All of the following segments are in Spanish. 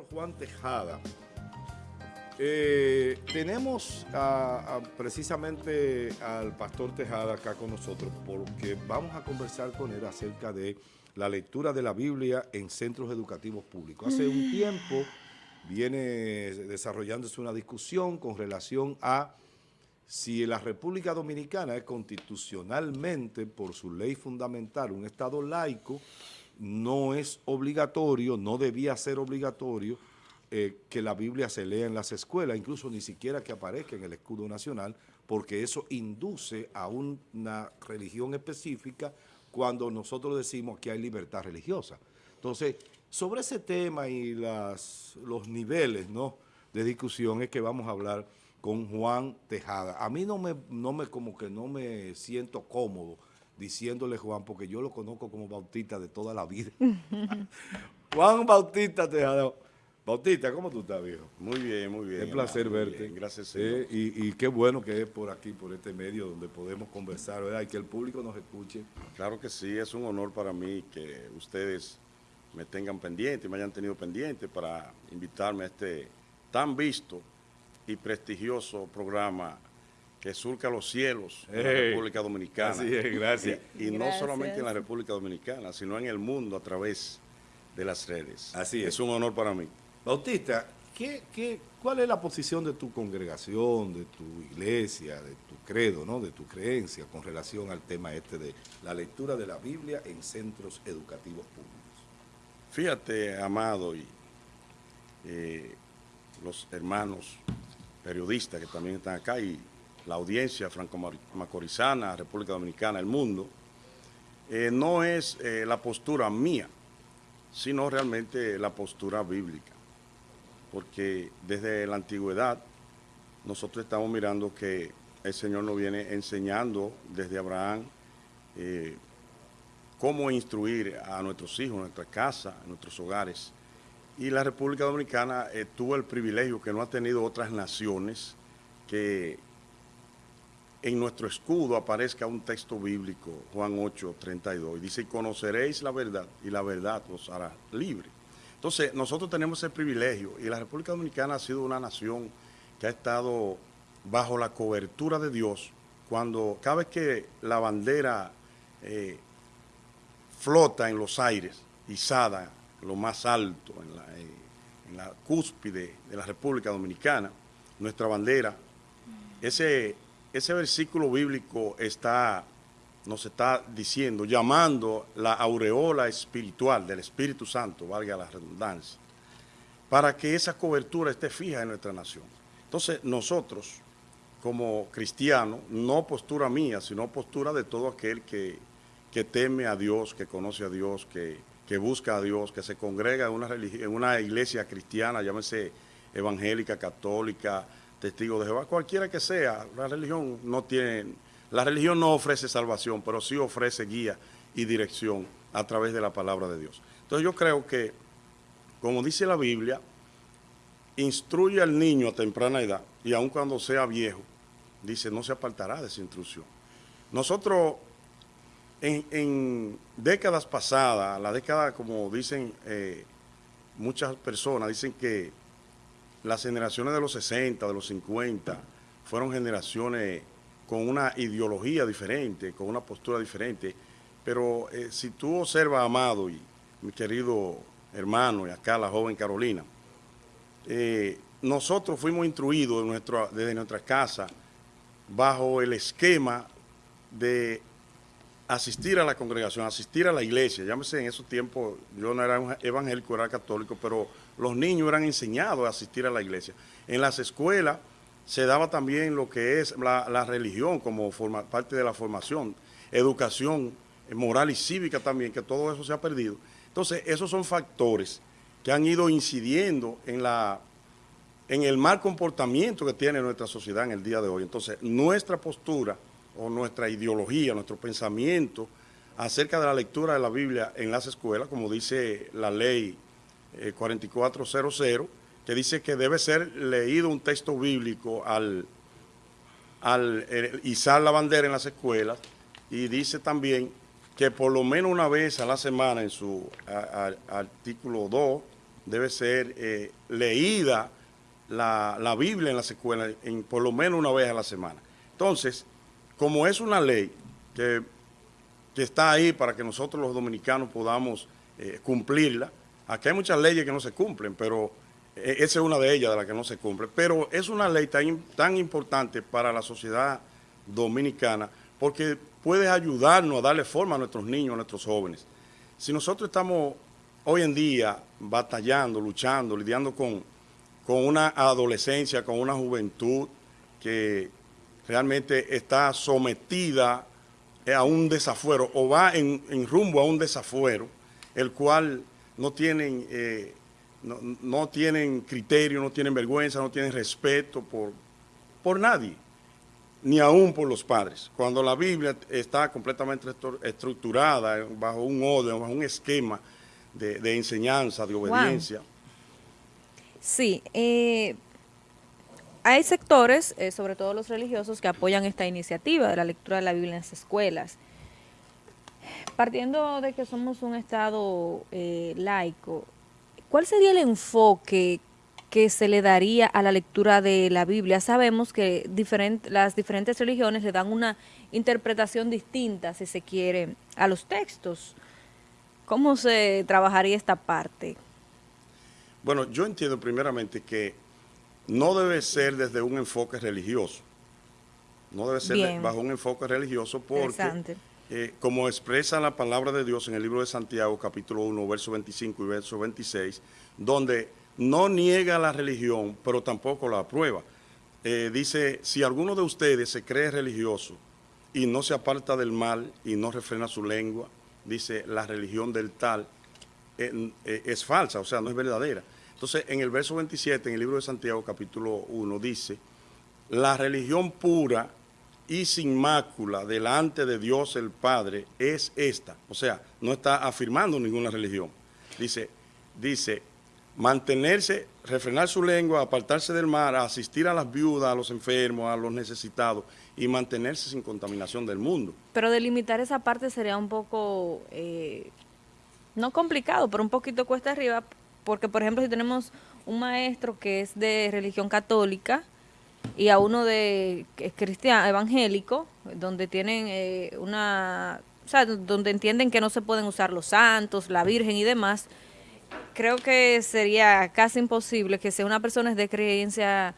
Juan Tejada. Eh, tenemos precisamente al Pastor Tejada acá con nosotros porque vamos a conversar con él acerca de la lectura de la Biblia en centros educativos públicos. Hace un tiempo viene desarrollándose una discusión con relación a si la República Dominicana es constitucionalmente, por su ley fundamental, un Estado laico, no es obligatorio, no debía ser obligatorio eh, que la Biblia se lea en las escuelas, incluso ni siquiera que aparezca en el escudo nacional, porque eso induce a una religión específica cuando nosotros decimos que hay libertad religiosa. Entonces, sobre ese tema y los niveles ¿no? de discusión es que vamos a hablar con Juan Tejada. A mí no me, no me, como que no me siento cómodo diciéndole Juan, porque yo lo conozco como Bautista de toda la vida. Juan Bautista Tejada. Bautista, ¿cómo tú estás, viejo? Muy bien, muy bien. Es placer verte. gracias, eh, y, qué bueno que es por aquí, por este medio, donde podemos conversar, ¿verdad? Y que el público nos escuche. Claro que sí, es un honor para mí que ustedes me tengan pendiente, me hayan tenido pendiente para invitarme a este tan visto y prestigioso programa que surca los cielos en la República Dominicana. Así es, gracias. Y, no solamente en la República Dominicana, sino en el mundo a través de las redes. Así es. Es un honor para mí. Bautista, ¿qué, qué, cuál es la posición de tu congregación, de tu iglesia, de tu credo, ¿no? de tu creencia con relación al tema este de la lectura de la Biblia en centros educativos públicos? Fíjate, Amado, y eh, los hermanos periodistas que también están acá y la audiencia franco-macorizana, República Dominicana, el mundo, eh, no es eh, la postura mía, sino realmente la postura bíblica. Porque desde la antigüedad nosotros estamos mirando que el Señor nos viene enseñando desde Abraham eh, cómo instruir a nuestros hijos, a nuestra casa, a nuestros hogares. Y la República Dominicana tuvo el privilegio que no ha tenido otras naciones que en nuestro escudo aparezca un texto bíblico, Juan 8, 32, y dice, conoceréis la verdad, y la verdad os hará libre. Entonces, nosotros tenemos ese privilegio, y la República Dominicana ha sido una nación que ha estado bajo la cobertura de Dios, cuando cada vez que la bandera eh, flota en los aires, izada, lo más alto, eh, en la cúspide de la República Dominicana, nuestra bandera, ese ese versículo bíblico está, nos está diciendo, llamando la aureola espiritual del Espíritu Santo, valga la redundancia, para que esa cobertura esté fija en nuestra nación. Entonces nosotros, como cristianos, no postura mía, sino postura de todo aquel que, teme a Dios, que conoce a Dios, que, que busca a Dios, que se congrega en una, en una iglesia cristiana, llámese evangélica, católica, testigo de Jehová, cualquiera que sea, la religión no tiene, la religión no ofrece salvación, pero sí ofrece guía y dirección a través de la palabra de Dios. Entonces yo creo que, como dice la Biblia, instruye al niño a temprana edad y aun cuando sea viejo, dice, no se apartará de esa instrucción. Nosotros, en, décadas pasadas, la década, como dicen eh, muchas personas, dicen que las generaciones de los 60, de los 50, fueron generaciones con una ideología diferente, con una postura diferente, pero eh, si tú observas, Amado y mi querido hermano, y acá la joven Carolina, eh, nosotros fuimos instruidos desde nuestra casa bajo el esquema de asistir a la congregación, asistir a la iglesia. Llámese en esos tiempos, yo no era evangélico, era católico, pero los niños eran enseñados a asistir a la iglesia. En las escuelas se daba también lo que es la, religión como parte de la formación, educación moral y cívica también, que todo eso se ha perdido. Entonces, esos son factores que han ido incidiendo en, la, en el mal comportamiento que tiene nuestra sociedad en el día de hoy. Entonces, nuestra postura o nuestra ideología, nuestro pensamiento acerca de la lectura de la Biblia en las escuelas, como dice la ley 4400, eh, que dice que debe ser leído un texto bíblico al, al eh, izar la bandera en las escuelas y dice también que por lo menos una vez a la semana en su artículo 2 debe ser eh, leída la, Biblia en las escuelas por lo menos una vez a la semana. Entonces, como es una ley que, está ahí para que nosotros los dominicanos podamos eh, cumplirla, aquí hay muchas leyes que no se cumplen, pero eh, esa es una de ellas de las que no se cumple, pero es una ley tan, tan importante para la sociedad dominicana porque puede ayudarnos a darle forma a nuestros niños, a nuestros jóvenes. Si nosotros estamos hoy en día batallando, luchando, lidiando con, con una adolescencia, con una juventud que realmente está sometida a un desafuero o va en, rumbo a un desafuero, el cual no tienen, eh, no, tienen criterio, no tienen vergüenza, no tienen respeto por, por nadie, ni aún por los padres. Cuando la Biblia está completamente estructurada bajo un orden, bajo un esquema de, enseñanza, de obediencia. Sí, eh, hay sectores, eh, sobre todo los religiosos, que apoyan esta iniciativa de la lectura de la Biblia en las escuelas. Partiendo de que somos un Estado eh, laico, ¿cuál sería el enfoque que se le daría a la lectura de la Biblia? Sabemos que las diferentes religiones le dan una interpretación distinta, si se quiere, a los textos. ¿Cómo se trabajaría esta parte? Bueno, yo entiendo primeramente que no debe ser desde un enfoque religioso. No debe ser bajo un enfoque religioso porque, eh, como expresa la palabra de Dios en el libro de Santiago, capítulo 1, verso 25 y verso 26, donde no niega la religión, pero tampoco la aprueba. Eh, dice, si alguno de ustedes se cree religioso y no se aparta del mal y no refrena su lengua, dice la religión del tal, eh, eh, es falsa, o sea, no es verdadera. Entonces, en el verso 27, en el libro de Santiago, capítulo 1, dice, la religión pura y sin mácula delante de Dios el Padre es esta. O sea, no está afirmando ninguna religión. Dice, dice, mantenerse, refrenar su lengua, apartarse del mar, asistir a las viudas, a los enfermos, a los necesitados y mantenerse sin contaminación del mundo. Pero delimitar esa parte sería un poco, eh, no complicado, pero un poquito cuesta arriba, porque por ejemplo si tenemos un maestro que es de religión católica y a uno de cristiano evangélico, donde tienen eh, una, o sea, donde entienden que no se pueden usar los santos, la Virgen y demás, creo que sería casi imposible que sea una persona de creencia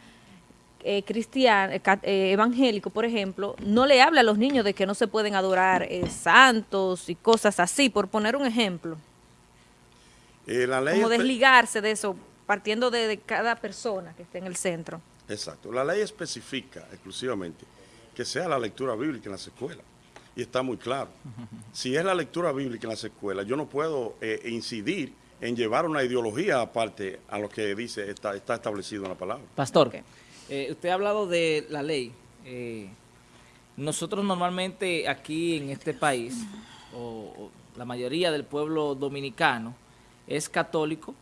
eh, cristiano, eh, eh, evangélico, por ejemplo, no le habla a los niños de que no se pueden adorar santos y cosas así, por poner un ejemplo. Como desligarse de eso, partiendo de, cada persona que esté en el centro. Exacto. La ley especifica exclusivamente que sea la lectura bíblica en las escuelas. Y está muy claro. Si es la lectura bíblica en las escuelas, yo no puedo incidir en llevar una ideología aparte a lo que dice está, está establecido en la palabra. Pastor. Eh, usted ha hablado de la ley. Eh, nosotros normalmente aquí en este país, o, la mayoría del pueblo dominicano, es católico,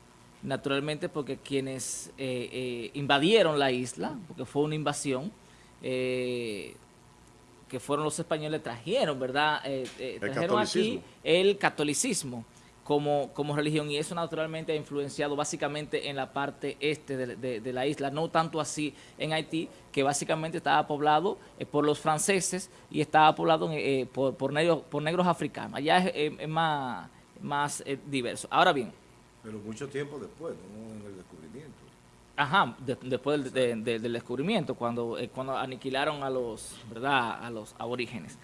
naturalmente porque quienes eh, invadieron la isla, porque fue una invasión, que fueron los españoles, trajeron, ¿verdad? trajeron aquí el catolicismo como, como religión y eso naturalmente ha influenciado básicamente en la parte este de, la isla, no tanto así en Haití, que básicamente estaba poblado eh, por los franceses y estaba poblado eh, por, por, negros, por negros africanos. Allá es, más, más eh, diverso. Ahora bien. Pero mucho tiempo después, ¿no? En el descubrimiento. Ajá, después del, del, descubrimiento, cuando, cuando aniquilaron a los, ¿verdad? a los aborígenes.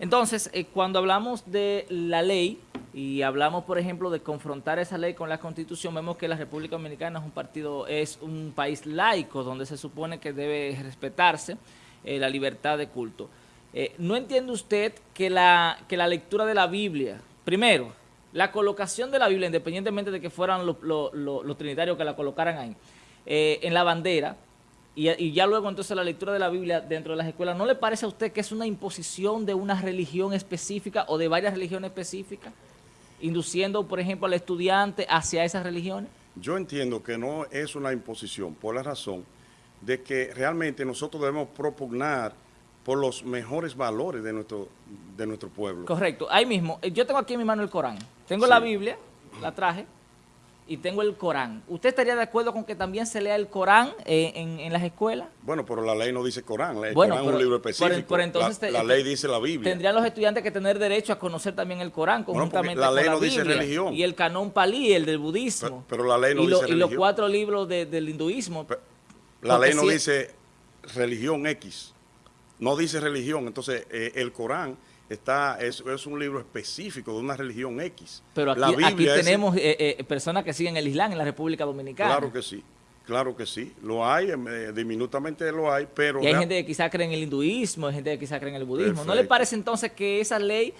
Entonces, cuando hablamos de la ley, y hablamos, por ejemplo, de confrontar esa ley con la Constitución, vemos que la República Dominicana es un partido, es un país laico donde se supone que debe respetarse eh, la libertad de culto. Eh, ¿No entiende usted que la, que la lectura de la Biblia, primero, la colocación de la Biblia, independientemente de que fueran los trinitarios que la colocaran ahí, eh, en la bandera, y, y, ya luego entonces la lectura de la Biblia dentro de las escuelas, ¿no le parece a usted que es una imposición de una religión específica o de varias religiones específicas? induciendo, por ejemplo, al estudiante hacia esas religiones? Yo entiendo que no es una imposición por la razón de que realmente nosotros debemos propugnar por los mejores valores de nuestro, de nuestro pueblo. Correcto. Ahí mismo, eh, yo tengo aquí en mi mano el Corán. Tengo la Biblia, la traje, y tengo el Corán, ¿usted estaría de acuerdo con que también se lea el Corán eh, en, en, las escuelas? Bueno, pero la ley no dice Corán, el bueno, Corán pero, es un libro específico. entonces la, la, ley dice la Biblia. Tendrían los estudiantes que tener derecho a conocer también el Corán conjuntamente bueno, la ley con no la dice Biblia religión. y el canón palí, el del budismo. Pero, pero la ley no y dice lo, religión. Y los cuatro libros de, del hinduismo. Pero, la ley no si- dice religión X, no dice religión. Entonces, eh, el Corán está es, es un libro específico de una religión X. Pero aquí, la aquí es- tenemos eh, eh, personas que siguen el Islam en la República Dominicana. Claro que sí, claro que sí. Lo hay, eh, diminutamente lo hay, pero... Y hay gente que quizá cree en el hinduismo, hay gente que quizá cree en el budismo. ¿No le parece entonces que esa ley,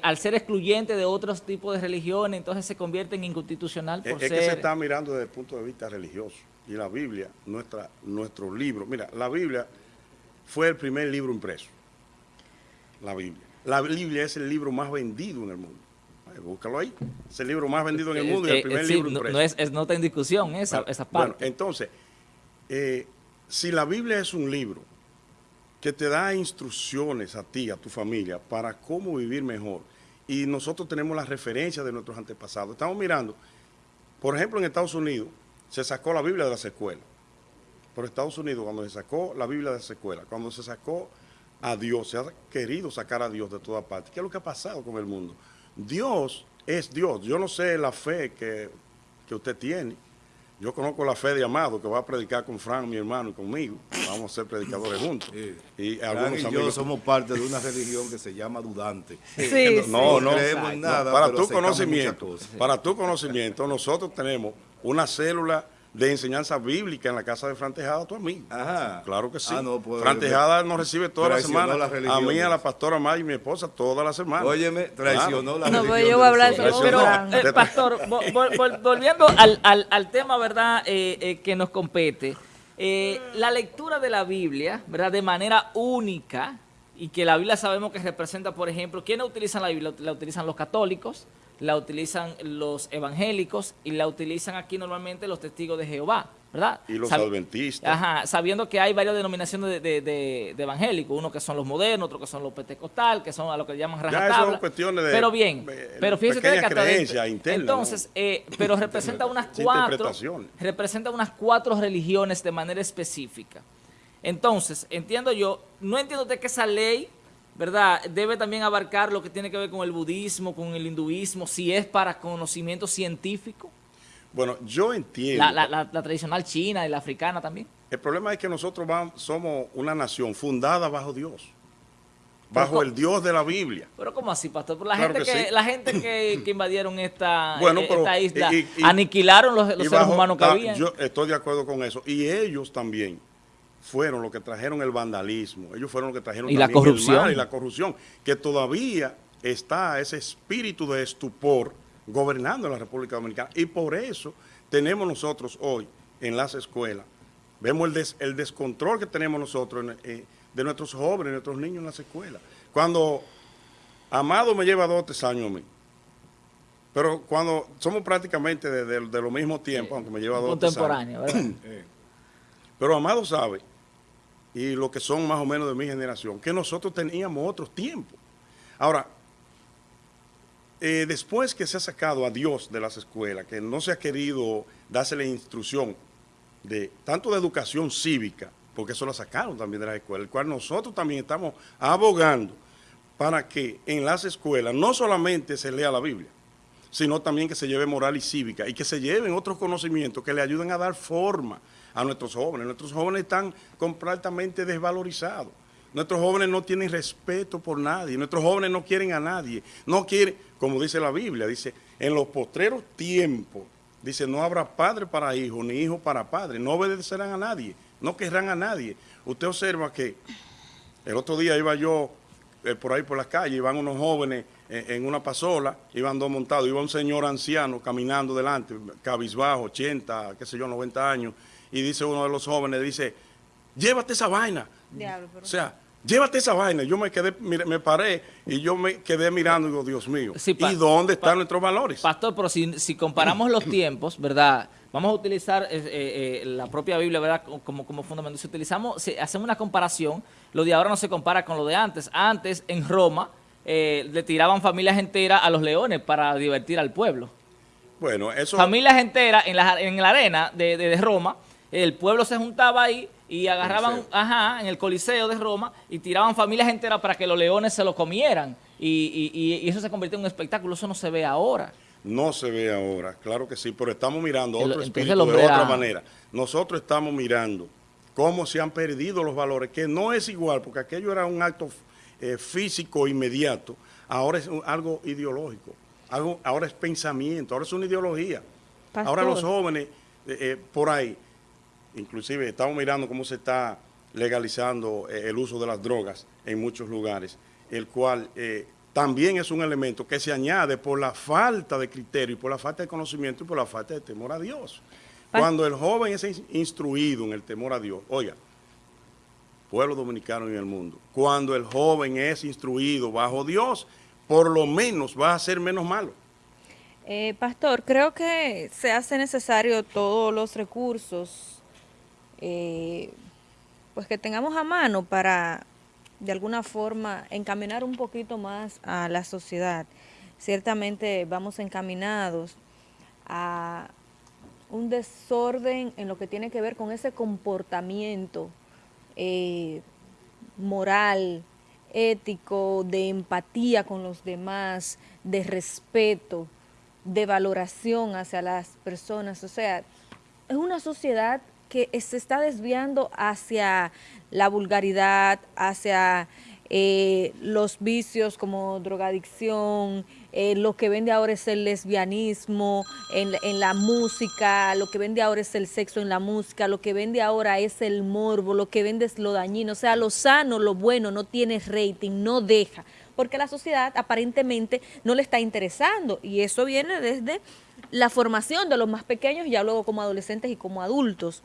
al ser excluyente de otros tipos de religiones, entonces se convierte en inconstitucional Es, por es ser... que se está mirando desde el punto de vista religioso. Y la Biblia, nuestra, nuestro libro, mira, la Biblia fue el primer libro impreso. La Biblia. La Biblia es el libro más vendido en el mundo. Búscalo ahí. Es el libro más vendido en el mundo y Eh, el eh, primer sí, libro no, impreso. no es, es- no está en discusión esa, Bueno, esa bueno, parte. entonces, eh, si la Biblia es un libro que te da instrucciones a ti, a tu familia, para cómo vivir mejor, y nosotros tenemos las referencias de nuestros antepasados, estamos mirando, por ejemplo, en Estados Unidos se sacó la Biblia de las escuelas. Por Estados Unidos, cuando se sacó la Biblia de las escuelas, cuando se sacó a Dios, se ha querido sacar a Dios de toda parte. ¿Qué es lo que ha pasado con el mundo? Dios es Dios. Yo no sé la fe que, que usted tiene. Yo conozco la fe de Amado, que va a predicar con Fran, mi hermano, y conmigo. Vamos a ser predicadores juntos. Sí. Y algunos y yo amigos. somos parte de una religión que se llama Dudante. Sí, No, sí. no, creemos en no, nada, para pero tu conocimiento, para tu conocimiento, nosotros tenemos una célula de enseñanza bíblica en la casa de Fran Tejada, tu amigo. Ajá. Claro que sí. Ah, no, pues, Fran Tejada nos recibe toda la semana. la a mí, a la pastora Maya y mi esposa toda la semana. Óyeme, traicionó la No, religión. pues yo voy a hablar de Pero, eh, pastor, vol- vol- vol- volviendo al, al- al tema, ¿verdad?, eh, eh, que nos compete, eh, la lectura de la Biblia, ¿verdad?, de manera única, y que la Biblia sabemos que representa, por ejemplo, ¿quiénes utilizan la Biblia? La utilizan los católicos, la utilizan los evangélicos, y la utilizan aquí normalmente los testigos de Jehová, ¿verdad? Y los Sab- adventistas. Ajá, sabiendo que hay varias denominaciones de, de- de- de evangélicos, unos que son los modernos, otros que son los pentecostal, que son a lo que llaman Ya rajatabla. son cuestiones de, Pero bien, pero fíjese usted que creencias internas, Entonces, ¿no? eh, pero representa unas cuatro, representa unas cuatro religiones de manera específica. Entonces, entiendo yo, no entiendo usted que esa ley, ¿verdad? Debe también abarcar lo que tiene que ver con el budismo, con el hinduismo, si es para conocimiento científico, Bueno, yo entiendo. la, la- la- la tradicional china y la africana también. El problema es que nosotros vamos- somos una nación fundada bajo Dios. Bajo Pero, el Dios de la Biblia. Pero ¿cómo así, pastor? Por la Claro gente que que, sí. la gente que, que invadieron esta, Bueno, eh, pero- esta isla, y- y- aniquilaron los, seres bajo- humanos que ta- había. Yo estoy de acuerdo con eso. Y ellos también fueron los que trajeron el vandalismo. Ellos fueron los que trajeron Y la también el corrupción. mal y la corrupción. Que todavía está ese espíritu de estupor gobernando en la República Dominicana. Y por eso tenemos nosotros hoy en las escuelas, vemos el, des- el descontrol que tenemos nosotros en- eh, de nuestros jóvenes, nuestros niños en las escuelas. Cuando Amado me lleva dos o tres años a mí. Pero cuando somos prácticamente de, de- de lo mismo tiempo, aunque me lleva dos o tres años. contemporáneo, ¿verdad? Pero Amado sabe, y los que son más o menos de mi generación, que nosotros teníamos otros tiempos. Ahora, eh, después que se ha sacado a Dios de las escuelas, que no se ha querido darse la instrucción de tanto de educación cívica, porque eso lo sacaron también de las escuelas, el cual nosotros también estamos abogando para que en las escuelas no solamente se lea la Biblia, sino también que se lleve moral y cívica y que se lleven otros conocimientos que le ayuden a dar forma a nuestros jóvenes. Nuestros jóvenes están completamente desvalorizados. Nuestros jóvenes no tienen respeto por nadie. Nuestros jóvenes no quieren a nadie. No quieren, como dice la Biblia, dice, en los postreros tiempos, dice, no habrá padre para hijo, ni hijo para padre. No obedecerán a nadie, no querrán a nadie. Usted observa que el otro día iba yo eh, por ahí por las calles, iban unos jóvenes eh, en una pasola, iban dos montados, iba un señor anciano caminando delante, cabizbajo, 80, qué sé yo, 90 años, y dice uno de los jóvenes, dice, llévate esa vaina. Diablo, pero- O sea, llévate esa vaina. Yo me quedé, mire, me paré y yo me quedé mirando y digo, Dios mío, Sí, ¿y dónde están nuestros valores? Pastor, pero si, si comparamos los tiempos, ¿verdad? Vamos a utilizar eh, eh, eh, la propia Biblia, ¿verdad? Como, como fundamento. Si utilizamos, si hacemos una comparación, lo de ahora no se compara con lo de antes. Antes, en Roma, eh, le tiraban familias enteras a los leones para divertir al pueblo. Bueno, eso... Familias enteras en la, en la arena de, de, de Roma, el pueblo se juntaba ahí y agarraban, Coliseo. ajá, en el Coliseo de Roma y tiraban familias enteras para que los leones se lo comieran. Y, y- y eso se convirtió en un espectáculo, eso no se ve ahora. No se ve ahora, claro que sí, pero estamos mirando El- otro espíritu el de otra era- manera. Nosotros estamos mirando cómo se han perdido los valores, que no es igual, porque aquello era un acto eh, físico inmediato, ahora es un- algo ideológico, algo, ahora es pensamiento, ahora es una ideología. Pastor. Ahora los jóvenes eh, eh, por ahí, inclusive estamos mirando cómo se está legalizando eh, el uso de las drogas en muchos lugares, el cual eh, también es un elemento que se añade por la falta de criterio y por la falta de conocimiento y por la falta de temor a Dios. Pa- Cuando el joven es in- instruido en el temor a Dios, oiga, pueblo dominicano en el mundo, cuando el joven es instruido bajo Dios, por lo menos va a ser menos malo. Eh, pastor, creo que se hace necesario todos los recursos eh, pues que tengamos a mano para de alguna forma encaminar un poquito más a la sociedad. Ciertamente vamos encaminados a un desorden en lo que tiene que ver con ese comportamiento eh, moral, ético, de empatía con los demás, de respeto, de valoración hacia las personas. O sea, es una sociedad que se está desviando hacia la vulgaridad, hacia eh, los vicios como drogadicción, eh, lo que vende ahora es el lesbianismo en, en la música, lo que vende ahora es el sexo en la música, lo que vende ahora es el morbo, lo que vende es lo dañino, o sea, lo sano, lo bueno, no tiene rating, no deja, porque la sociedad aparentemente no le está interesando y eso viene desde la formación de los más pequeños, ya luego como adolescentes y como adultos.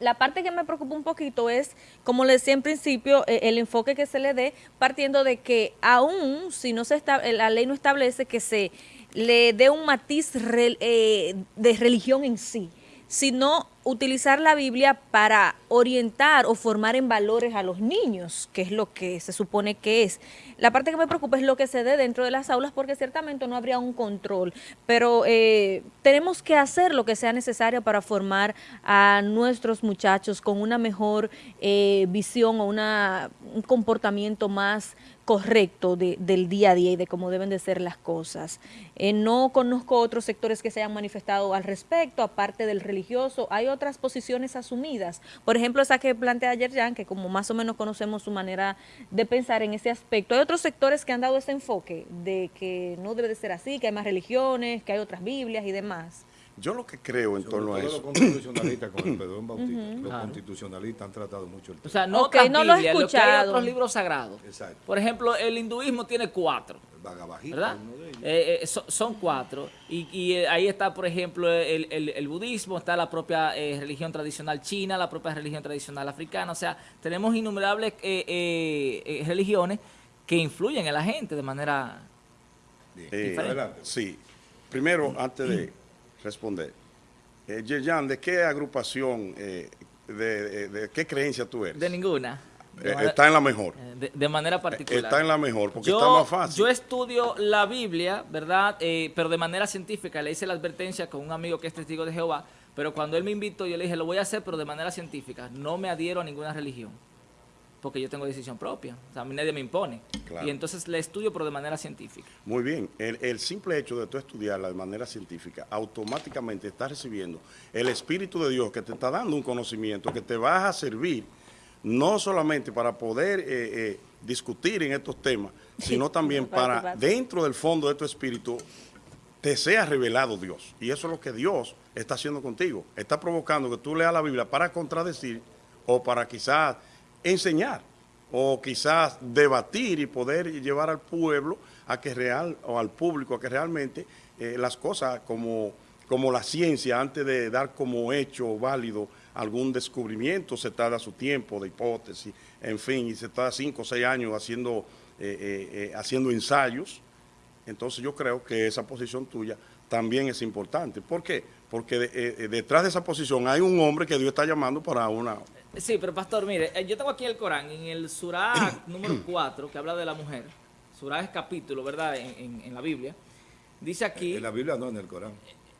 La parte que me preocupa un poquito es, como le decía en principio, eh, el enfoque que se le dé partiendo de que aún si no se está, eh, la ley no establece que se le dé un matiz eh, de religión en sí, sino utilizar la Biblia para orientar o formar en valores a los niños, que es lo que se supone que es. La parte que me preocupa es lo que se dé dentro de las aulas, porque ciertamente no habría un control, pero eh, tenemos que hacer lo que sea necesario para formar a nuestros muchachos con una mejor eh, visión o una, un comportamiento más correcto de- del día a día y de cómo deben de ser las cosas. Eh, no conozco otros sectores que se hayan manifestado al respecto, aparte del religioso. Hay otras posiciones asumidas. Por ejemplo, esa que plantea ayer Jan, que como más o menos conocemos su manera de pensar en ese aspecto. Hay otros sectores que han dado ese enfoque de que no debe de ser así, que hay más religiones, que hay otras Biblias y demás. Yo lo que creo en Sobre torno a eso... los constitucionalistas con el perdón bautista. Los Claro. constitucionalistas han tratado mucho el O tema. sea, no Ok, otras no lo he Biblias, lo que escuchado. otros libros sagrados. Exacto. Por ejemplo, el hinduismo tiene cuatro. El Bhagavad Gita, ¿verdad? uno de ellos. Eh, eh, so- son cuatro. Y, y, eh, ahí está, por ejemplo, el, el- el budismo, está la propia eh, religión tradicional china, la propia religión tradicional africana. O sea, tenemos innumerables eh, eh, eh, religiones que influyen en la gente de manera... Bien. Eh, Adelante. Sí. Primero, antes de responder, eh, Yerjan, ¿de qué agrupación, eh, de, de- de qué creencia tú eres? De ninguna. De, Eh, manera- está en la mejor. eh, de- manera particular. Está en la mejor, porque yo, está más fácil. yo estudio la Biblia, ¿verdad? Eh, pero de manera científica. Le hice la advertencia con un amigo que es testigo de Jehová. Pero cuando él me invitó, yo le dije, lo voy a hacer, pero de manera científica. No me adhiero a ninguna religión. Porque yo tengo decisión propia. O sea, a mí nadie me impone. Claro. Y entonces le estudio, pero de manera científica. Muy bien, el, el simple hecho de tú estudiarla de manera científica, automáticamente estás recibiendo el Espíritu de Dios que te está dando un conocimiento que te va a servir no solamente para poder eh, eh, discutir en estos temas, sino también Para dentro del fondo de tu espíritu te sea revelado Dios. Y eso es lo que Dios está haciendo contigo. Está provocando que tú leas la Biblia para contradecir o para quizás enseñar o quizás debatir y poder llevar al pueblo a que real o al público a que realmente eh, las cosas como, como la ciencia antes de dar como hecho válido algún descubrimiento se tarda su tiempo de hipótesis, en fin, y se tarda cinco o seis años haciendo, eh, eh, eh, haciendo ensayos entonces yo creo que esa posición tuya también es importante. ¿Por qué? Porque de- detrás de esa posición hay un hombre que Dios está llamando para una... Sí, pero pastor, mire, eh, yo tengo aquí el Corán, en el Surah número 4, que habla de la mujer. Surah es capítulo, ¿verdad? En, en- en la Biblia. dice aquí... En la Biblia no, en el Corán.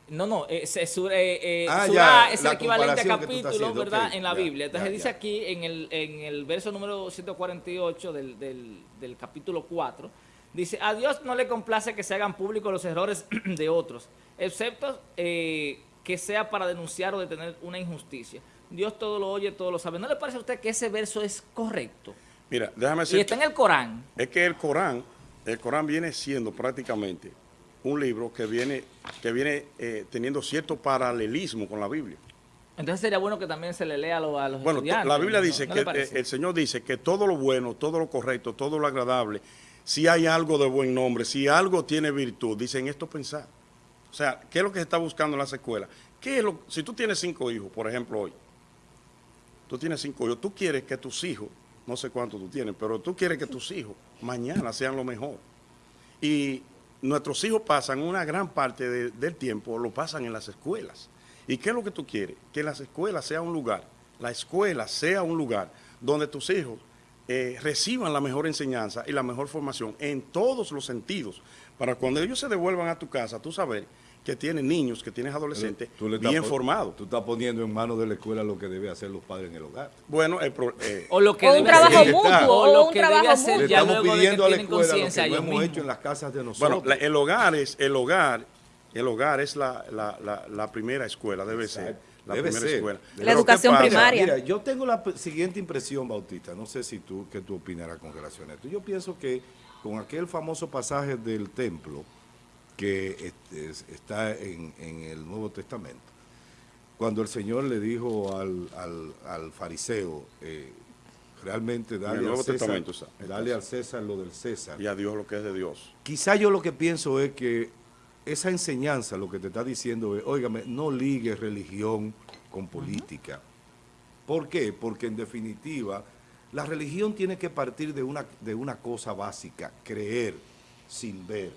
No, no, eh, eh, eh, Ah, surah ya, es el equivalente a capítulo, haciendo, ¿verdad? en la ya, Biblia. Entonces ya, dice aquí en el, en el verso número 148 del, del, del capítulo 4, dice, a Dios no le complace que se hagan públicos los errores de otros, excepto eh, que sea para denunciar o detener una injusticia. Dios todo lo oye, todo lo sabe. ¿No le parece a usted que ese verso es correcto? Mira, déjame Y decir, está en el Corán. es que el Corán, el Corán viene siendo prácticamente un libro que viene, que viene eh, teniendo cierto paralelismo con la Biblia. Entonces sería bueno que también se le lea a los, a los Bueno, estudiantes. la Biblia ¿no? dice ¿No que el Señor dice que todo lo bueno, todo lo correcto, todo lo agradable, si hay algo de buen nombre, si algo tiene virtud, dicen esto pensar. O sea, ¿qué es lo que se está buscando en las escuelas? ¿Qué es lo, si tú tienes cinco hijos, por ejemplo, hoy, tú tienes cinco hijos, tú quieres que tus hijos, no sé cuántos tú tienes, pero tú quieres que tus hijos mañana sean lo mejor. Y nuestros hijos pasan una gran parte de- del tiempo, lo pasan en las escuelas. ¿Y qué es lo que tú quieres? Que las escuelas sea un lugar, la escuela sea un lugar donde tus hijos eh, reciban la mejor enseñanza y la mejor formación en todos los sentidos, para cuando ellos se devuelvan a tu casa, tú saber que tienes niños, que tienes adolescentes Tú le estás bien formados. Tú estás poniendo en manos de la escuela lo que debe hacer los padres en el hogar. Bueno, el pro- eh, O lo que O un trabajo mutuo, o o lo un que debe hacer Le mutuo. estamos que pidiendo a la escuela lo que no hemos hecho en las casas de nosotros. Bueno, la- el hogar es el hogar, el hogar es la, la- la- la primera escuela, debe ser. La Debe primera ser. escuela. La Pero ¿qué educación primaria. Mira, yo tengo la siguiente impresión, Bautista. No sé si tú, qué tú opinarás con relación a esto. Yo pienso que con aquel famoso pasaje del templo que este, es- está en, en el Nuevo Testamento, cuando el Señor le dijo al, al- al fariseo, eh, realmente dale, al César, dale al César lo del César. Y a Dios lo que es de Dios. Quizá yo lo que pienso es que esa enseñanza lo que te está diciendo es, óigame, no ligue religión con política. ¿Por qué? Porque en definitiva, la religión tiene que partir de una, de una cosa básica, creer sin ver.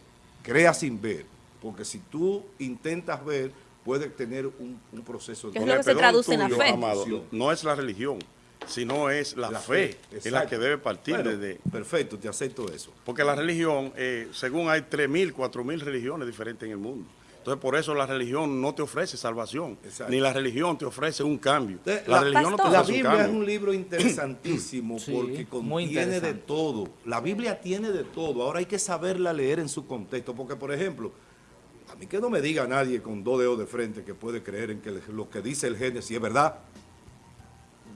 Crea sin ver. Porque si tú intentas ver, puedes tener un, un proceso Que de... es lo que se traduce en la tuyo, fe. amado, no es la religión, sino es la, fe, es la que debe partir Bueno, desde... Perfecto, te acepto eso. Porque la religión, eh, según hay 3.000, 4.000 religiones diferentes en el mundo. Entonces, por eso la religión no te ofrece salvación, Exacto. ni la religión te ofrece un cambio. La, la- religión no te. La ofrece un Biblia es un libro interesantísimo Sí, porque contiene de todo. La Biblia tiene de todo. Ahora hay que saberla leer en su contexto. Porque, por ejemplo, a mí que no me diga nadie con dos dedos de frente que puede creer en que lo que dice el Génesis es verdad.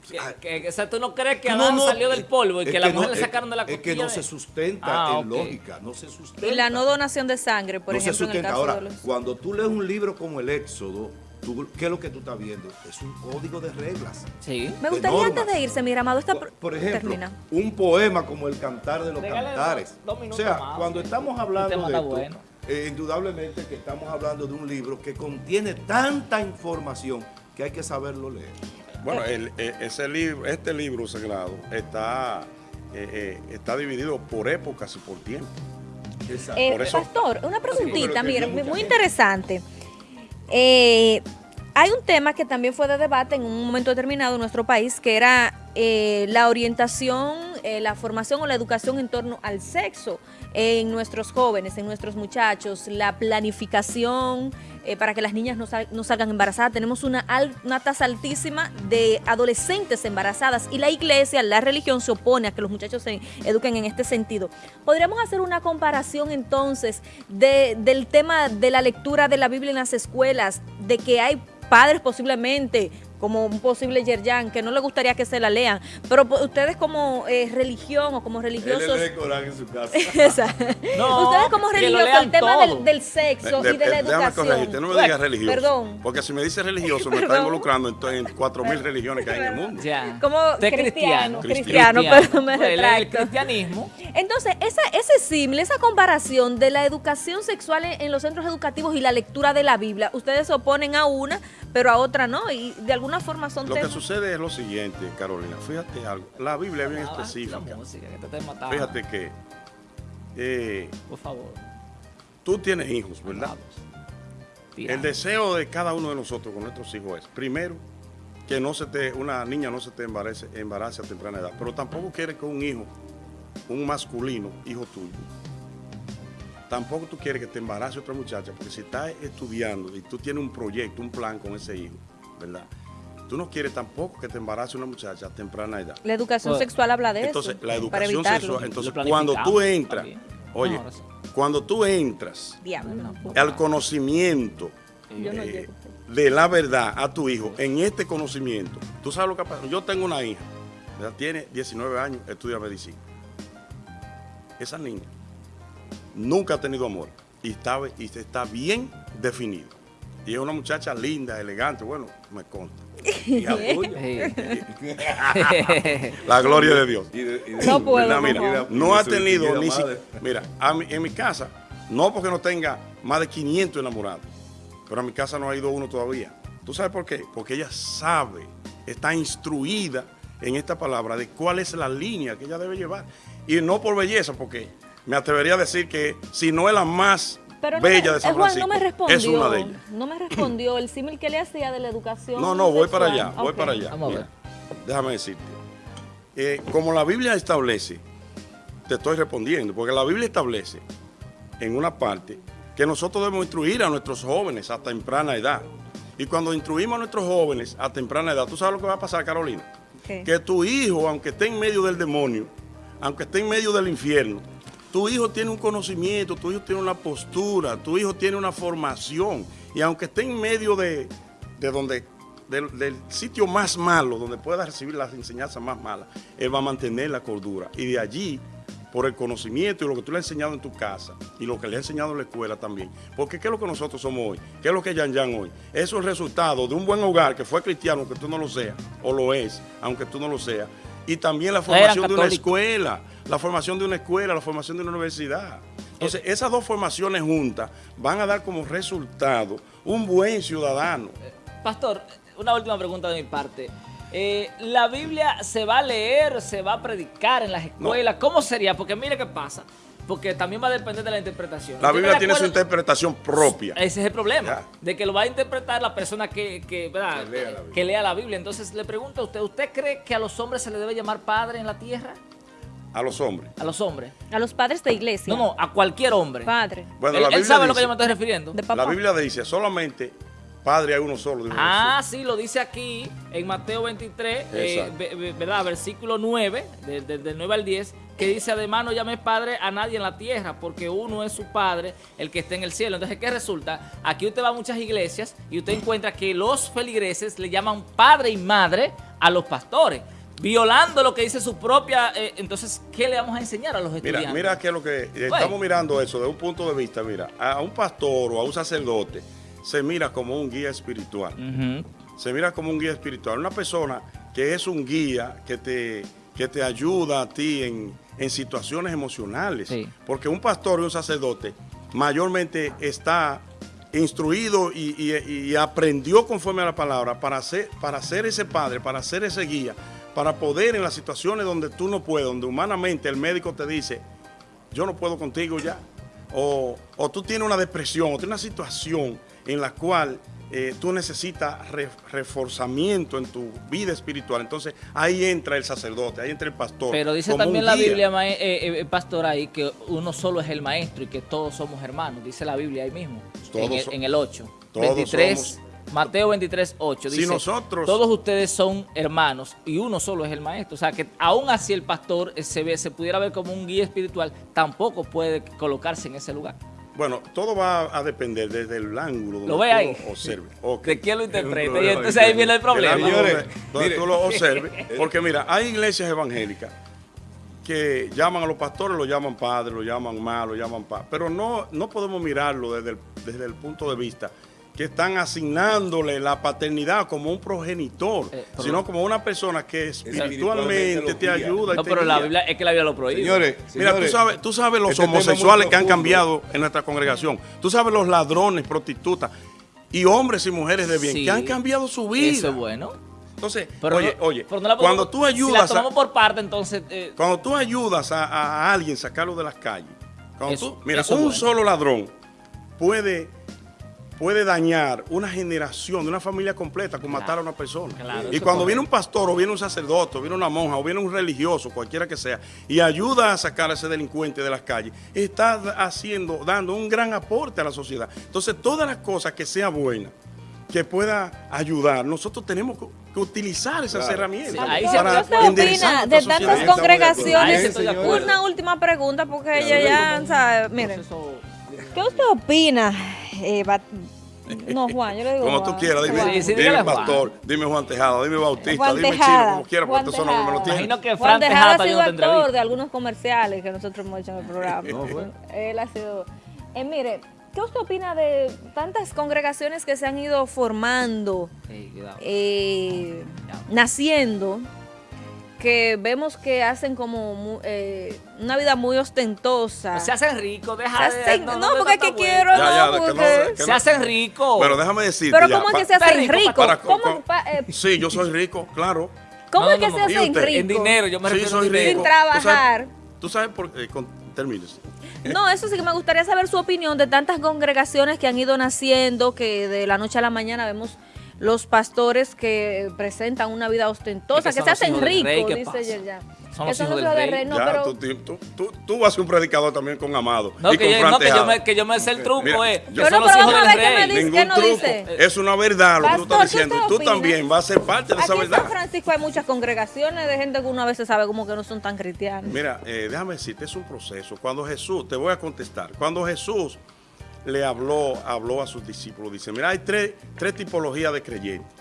Que, que- o sea, ¿tú no crees que No, Adán no, salió del polvo y que la no- mujer le sacaron de la Es que costilla no se sustenta Ah, en ok. lógica, no se sustenta. Y la no donación de sangre, por no se ejemplo, en el sustenta. caso Ahora, de los... cuando tú lees un libro como el Éxodo, tú- ¿qué es lo que tú estás viendo? Es un código de reglas. Sí. Me gustaría antes de irse, mi amado, esta Por, por ejemplo, termina. un poema como el Cantar de los Cantares. dos- dos minutos o sea, más. cuando estamos hablando de está esto, bueno. eh, indudablemente que estamos hablando de un libro que contiene tanta información que hay que saberlo leer. Bueno, el- eh, ese libro, este libro sagrado está, eh, eh, está dividido por épocas y por tiempo. Exacto. Eh, Por eso- Pastor, una preguntita, mira, muy gente. interesante. Eh, hay un tema que también fue de debate en un momento determinado en nuestro país, que era eh, la orientación, eh, la formación o la educación en torno al sexo en nuestros jóvenes, en nuestros muchachos, la planificación eh, para que las niñas no, sal- no salgan embarazadas. Tenemos una, una tasa altísima de adolescentes embarazadas y la iglesia, la religión se opone a que los muchachos se eduquen en este sentido. ¿Podríamos hacer una comparación entonces de- del tema de la lectura de la Biblia en las escuelas, de que hay padres posiblemente como un posible Yerjan, que no le gustaría que se la lean, pero po- ustedes como eh, religión o como religiosos... Corán en su casa. No, ustedes como religiosos, el tema del, del sexo De- y de la educación. corregirte, no me digas religioso. Perdón. Porque si me dices religioso, me está involucrando en, en 4.000 religiones que hay en el mundo. Ya. Como cristiano, cristiano. cristiano, pero me Bueno, el- El retracto. cristianismo. Entonces, esa, ese símil, esa comparación de la educación sexual en, en los centros educativos y la lectura de la Biblia, ustedes se oponen a una, pero a otra no, y de alguna forma son Lo que sucede es lo siguiente, Carolina. Fíjate algo. La Biblia es bien Ah, La específica. música, que te está matando. Fíjate que eh, Por favor. tú tienes hijos, ¿verdad? El deseo de cada uno de nosotros con nuestros hijos es, primero, que no se te, una niña no se te embarace, embarace a temprana edad, pero tampoco quieres que un hijo, un masculino, hijo tuyo, tampoco tú quieres que te embarace otra muchacha, porque si estás estudiando y tú tienes un proyecto, un plan con ese hijo, ¿verdad? Tú no quieres tampoco que te embarace una muchacha a temprana edad. La educación Pues, sexual habla de Entonces, eso. la educación sexual, entonces cuando tú entras, también. oye, No, ahora sí. cuando tú entras Diablo. al conocimiento no eh, de la verdad a tu hijo, en este conocimiento, tú sabes lo que pasa. Yo tengo una hija, ella tiene 19 años, estudia medicina. Esa niña nunca ha tenido amor y está, y está bien definido. Y es una muchacha linda, elegante, bueno, me consta. Sí. La gloria de Dios. Y de- y de- No puedo, no ha tenido ni si- madre. Mira, a mi- en mi casa, no porque no tenga más de 500 enamorados, pero a mi casa no ha ido uno todavía. ¿Tú sabes por qué? Porque ella sabe, está instruida en esta palabra de cuál es la línea que ella debe llevar. Y no por belleza, porque me atrevería a decir que si no es la más Pero no bella me- de San eh, Juan, Francisco, no me respondió. es una de ellas. No me respondió el símil que le hacía de la educación. No, no, voy para allá, voy para allá. Vamos a ver. Déjame decirte. Eh, como la Biblia establece, te estoy respondiendo, porque la Biblia establece en una parte que nosotros debemos instruir a nuestros jóvenes a temprana edad. Y cuando instruimos a nuestros jóvenes a temprana edad, ¿tú sabes lo que va a pasar, Carolina? Que tu hijo, aunque esté en medio del demonio, aunque esté en medio del infierno, tu hijo tiene un conocimiento, tu hijo tiene una postura, tu hijo tiene una formación. Y aunque esté en medio de, de donde, del, del sitio más malo, donde pueda recibir las enseñanzas más malas, él va a mantener la cordura. Y de allí, por el conocimiento y lo que tú le has enseñado en tu casa y lo que le has enseñado en la escuela también. Porque ¿qué es lo que nosotros somos hoy? ¿Qué es lo que es Yan Yan hoy? Eso es el resultado de un buen hogar que fue cristiano, aunque tú no lo seas, o lo es, aunque tú no lo seas. Y también la formación de una escuela, la formación de una escuela, la formación de una universidad. Entonces, esas dos formaciones juntas van a dar como resultado un buen ciudadano. Pastor, una última pregunta de mi parte. Eh, ¿La Biblia se va a leer, se va a predicar en las escuelas? ¿Cómo sería? Porque mire qué pasa. Porque también va a depender de la interpretación. La Biblia tiene su interpretación propia. Ese es el problema, Ya. de que lo va a interpretar la persona que, que, ¿verdad? Que lea la Biblia. que lea la Biblia. Entonces le pregunto a usted, ¿usted cree que a los hombres se le debe llamar padre en la tierra? A los hombres. A los hombres. A los padres de iglesia. No, no, a cualquier hombre. Padre. Bueno, él, la él Biblia sabe a lo que yo me estoy refiriendo. De papá. La Biblia dice solamente Padre hay uno solo. dijo Ah, sí, lo dice aquí en Mateo 23, eh, Exacto. ve- ve- ¿verdad? Versículo 9, de- de- del 9 al 10, que dice, además no llames padre a nadie en la tierra, porque uno es su padre, el que está en el cielo. Entonces, ¿qué resulta? Aquí usted va a muchas iglesias y usted encuentra que los feligreses le llaman padre y madre a los pastores, violando lo que dice su propia... eh, entonces, ¿qué le vamos a enseñar a los estudiantes? Mira, mira que lo que estamos mirando eso de un punto de vista, mira, a un pastor o a un sacerdote se mira como un guía espiritual. Se mira como un guía espiritual, una persona que es un guía que te, que te ayuda a ti en, en situaciones emocionales. Sí. Porque un pastor y un sacerdote mayormente está instruido y, y- y aprendió conforme a la palabra para ser, para ser ese padre, para ser ese guía, para poder en las situaciones donde tú no puedes, donde humanamente el médico te dice, yo no puedo contigo ya, o, o tú tienes una depresión, o tienes una situación en la cual eh, tú necesitas re- reforzamiento en tu vida espiritual. Entonces ahí entra el sacerdote, ahí entra el pastor. Pero dice también la. Biblia, mae- eh, eh, pastor, ahí que uno solo es el maestro y que todos somos hermanos. Dice la Biblia ahí mismo, Todos en, el, so- en el 8. todos 23, somos- Mateo 23, 8. Si Dice, nosotros- todos ustedes son hermanos y uno solo es el maestro. O sea, que aún así el pastor eh, se, ve, se pudiera ver como un guía espiritual, tampoco puede colocarse en ese lugar. Bueno, todo va a depender desde el ángulo donde ¿Lo ve tú ahí? lo observes. ¿De quién lo interpreta? Y entonces ahí viene el problema. El donde, donde tú lo observes. Porque mira, hay iglesias evangélicas que llaman a los pastores, lo llaman padre, lo llaman ma, lo llaman pa. Pero no, no podemos mirarlo desde el, desde el punto de vista que están asignándole la paternidad como un progenitor, Eh, pero- sino como una persona que Espiritualmente te ayuda. y No, te pero la. Biblia, es que la Biblia lo prohíbe. Señores, Mira, tú sabes, tú sabes los este homosexuales que han cambiado en nuestra congregación. Tú sabes los ladrones, prostitutas y hombres y mujeres de bien Sí. que han cambiado su vida. Eso es bueno. Entonces, Pero oye, no- oye, pero no la cuando tú Si la ayudas, a, tomamos por parte, entonces... eh, cuando tú ayudas a, alguien a sacarlo de las calles, cuando Eso- tú- mira, un bueno. solo ladrón puede puede dañar una generación, una familia completa con matar a una persona. Claro, y cuando viene un pastor o viene un sacerdote o viene una monja o viene un religioso, cualquiera que sea, y ayuda a sacar a ese delincuente de las calles, está haciendo, dando un gran aporte a la sociedad. Entonces, todas las cosas que sea buena, que pueda ayudar, nosotros tenemos que que utilizar esas Claro. herramientas Sí, ahí se- ¿Qué usted enderezar opina de sociedad. tantas de congregaciones? De. Una última pregunta porque ella ya, sabe, miren, ¿qué usted opina? Eh, Bat- no, Juan, yo le digo Como tú Juan. quieras, dime, Juan. Sí, sí, dime Juan. pastor, dime Juan Tejada, dime Bautista, Juan dime Tejada, Chino, como quiera, Juan porque estos son los que me lo Tejada. tienen. Imagino que Juan Fran Tejada Tejada ha sido actor de algunos comerciales que nosotros hemos hecho en el programa. No. Él ha sido... Eh, mire, ¿qué usted opina de tantas congregaciones que se han ido formando, cuidado. eh, naciendo, que vemos que hacen como mu- eh, una vida muy ostentosa? Se hacen ricos, Se deja de... hacen- no, porque es que vuelta. quiero, Ya, ya, no, de que no- porque... que Se hacen ricos. Pero déjame decirte Pero ya, ¿cómo es que se hacen rico, ricos? para- ¿Cómo, con- pa- eh, Sí, yo soy rico, claro. ¿cómo No, es que no, se no. ¿Y hacen ricos? En dinero, yo me Sí, refiero a soy rico. Sin trabajar. ¿Tú sabes, tú sabes por qué? Con- termines. No, eso sí que me gustaría saber su opinión de tantas congregaciones que han ido naciendo, que de la noche a la mañana vemos los pastores que presentan una vida ostentosa, Es que que, se hacen rey, ricos, ¿qué dice? Yerjan. Son los hijos del rey. No, ya, pero tú, tú, tú, tú vas a ser un predicador también con Amado. No, y que con yo, no que, yo me, que yo me sé el truco, Mira, eh. yo- Que son Bueno, los pero hijos vamos del a ver qué me rey. dice. Ningún no truco. dice? Es una verdad lo que tú estás ¿qué diciendo. Y tú opina? también vas a ser parte de esa Aquí en verdad. San Francisco hay muchas congregaciones de gente que uno a veces sabe como que no son tan cristianos. Mira, eh, déjame decirte, es un proceso. Cuando Jesús, te voy a contestar, cuando Jesús le habló, habló a sus discípulos, dice, mira, hay tres, tres tipologías de creyentes.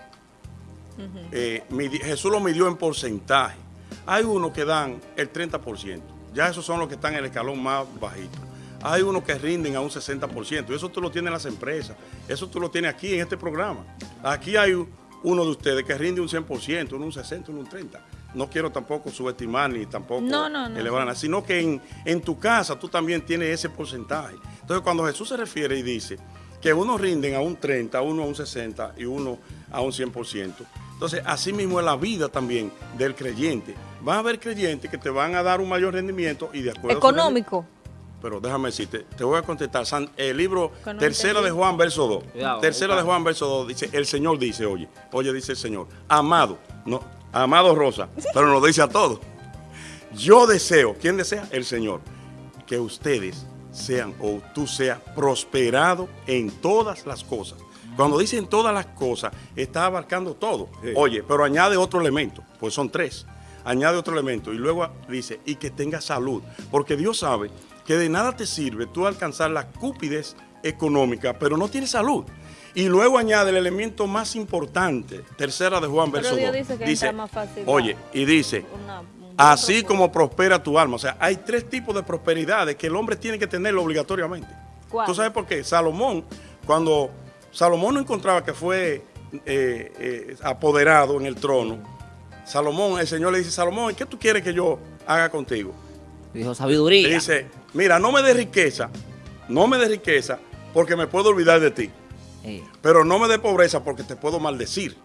Eh, Jesús lo midió en porcentaje. Hay unos que dan el 30%, ya esos son los que están en el escalón más bajito. Hay unos que rinden a un 60%, y eso tú lo tienes en las empresas, eso tú lo tienes aquí en este programa. Aquí hay uno de ustedes que rinde un 100%, uno un 60%, uno un 30%. No quiero tampoco subestimar ni tampoco No, no, no. elevar, sino que en, en tu casa tú también tienes ese porcentaje. Entonces cuando Jesús se refiere y dice que unos rinden a un 30, uno a un 60 y uno a un 100%, entonces así mismo es la vida también del creyente. Va a haber creyentes que te van a dar un mayor rendimiento y de acuerdo a Económico. pero déjame decirte, te voy a contestar. San- el libro Tercera de. Juan, verso 2. Cuidado, tercera de cuidado. Juan, verso 2, dice, el Señor dice, oye, oye, dice el Señor, amado, no, amado Rosa, pero nos dice a todos. Yo deseo, ¿quién desea? El Señor, que ustedes sean o tú seas prosperado en todas las cosas. Cuando dicen todas las cosas, está abarcando todo. Sí. Oye, pero añade otro elemento, pues son tres. Añade otro elemento y luego dice, y que tenga salud. Porque Dios sabe que de nada te sirve tú alcanzar la cúpidez económica, pero no tienes salud. Y luego añade el elemento más importante, tercera de Juan, Pero verso Dios 2. dice que entra más fácil Oye, y dice, Una- Así como prospera tu alma. O sea, hay tres tipos de prosperidades que el hombre tiene que tenerlo obligatoriamente. ¿Cuál? ¿Tú sabes por qué? Salomón, cuando Salomón no encontraba que fue eh, eh, apoderado en el trono, Salomón, el Señor le dice, Salomón, ¿qué tú quieres que yo haga contigo? Dijo Le sabiduría. dice, mira, no me des riqueza, no me des riqueza porque me puedo olvidar de ti. Pero no me dé pobreza porque te puedo maldecir.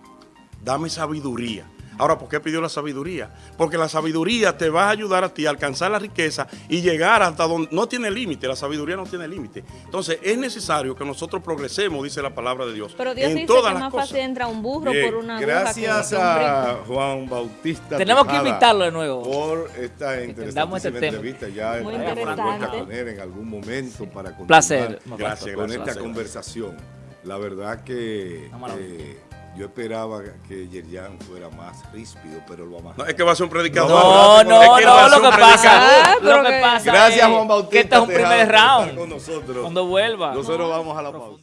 Dame sabiduría. Ahora, ¿por qué pidió la sabiduría? Porque la sabiduría te va a ayudar a ti a alcanzar la riqueza y llegar hasta donde no tiene límite. La sabiduría no tiene límite. Entonces, es necesario que nosotros progresemos, dice la palabra de Dios. Pero Dios en dice todas que las más cosas. fácil entra un burro Bien, por una gracias que- que un rico. a Juan Bautista. Tenemos que invitarlo de nuevo. Por esta este interesantísima tema. entrevista. Ya Muy interesante. con él en algún momento para continuar Placer. Gracias, con esta conversación. La verdad que eh, yo esperaba que Yerjan fuera más ríspido, pero lo más. No, es que va a ser un predicador. No, Es no, que él va a no, lo que. Ah, pasa, pero lo que que- pasa Gracias, es Juan Bautista. que este es un primer round. con nosotros. Cuando vuelva. Nosotros vamos a la pausa.